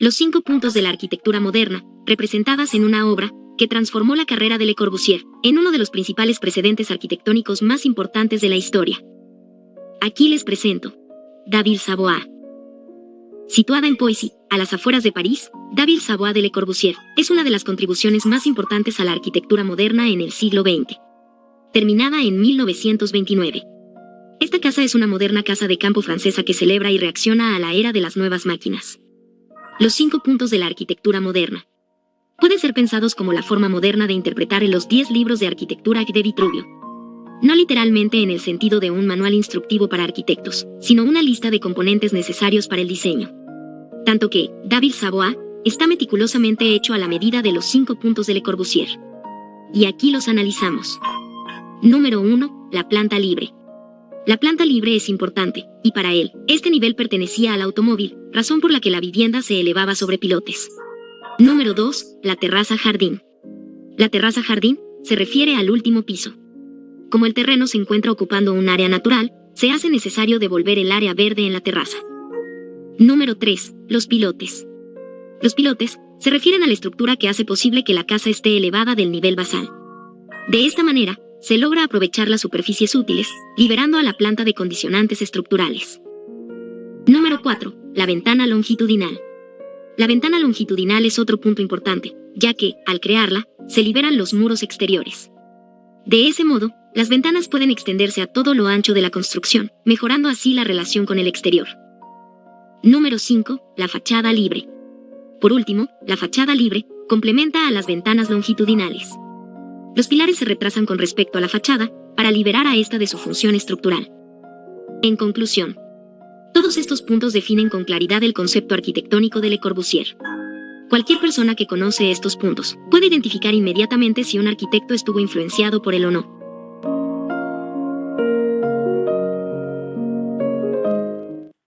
Los cinco puntos de la arquitectura moderna, representadas en una obra que transformó la carrera de Le Corbusier en uno de los principales precedentes arquitectónicos más importantes de la historia. Aquí les presento. David Savoie. Situada en Poissy, a las afueras de París, David Savoie de Le Corbusier es una de las contribuciones más importantes a la arquitectura moderna en el siglo XX. Terminada en 1929. Esta casa es una moderna casa de campo francesa que celebra y reacciona a la era de las nuevas máquinas. Los cinco puntos de la arquitectura moderna. Pueden ser pensados como la forma moderna de interpretar los 10 libros de arquitectura de Vitruvio. No literalmente en el sentido de un manual instructivo para arquitectos, sino una lista de componentes necesarios para el diseño. Tanto que, David Savoie, está meticulosamente hecho a la medida de los cinco puntos de Le Corbusier. Y aquí los analizamos. Número 1. La planta libre. La planta libre es importante, y para él, este nivel pertenecía al automóvil, razón por la que la vivienda se elevaba sobre pilotes. Número 2. La terraza jardín. La terraza jardín se refiere al último piso. Como el terreno se encuentra ocupando un área natural, se hace necesario devolver el área verde en la terraza. Número 3. Los pilotes. Los pilotes se refieren a la estructura que hace posible que la casa esté elevada del nivel basal. De esta manera, se logra aprovechar las superficies útiles, liberando a la planta de condicionantes estructurales. Número 4. La ventana longitudinal. La ventana longitudinal es otro punto importante, ya que, al crearla, se liberan los muros exteriores. De ese modo, las ventanas pueden extenderse a todo lo ancho de la construcción, mejorando así la relación con el exterior. Número 5. La fachada libre. Por último, la fachada libre complementa a las ventanas longitudinales. Los pilares se retrasan con respecto a la fachada para liberar a esta de su función estructural. En conclusión, todos estos puntos definen con claridad el concepto arquitectónico de Le Corbusier. Cualquier persona que conoce estos puntos puede identificar inmediatamente si un arquitecto estuvo influenciado por él o no.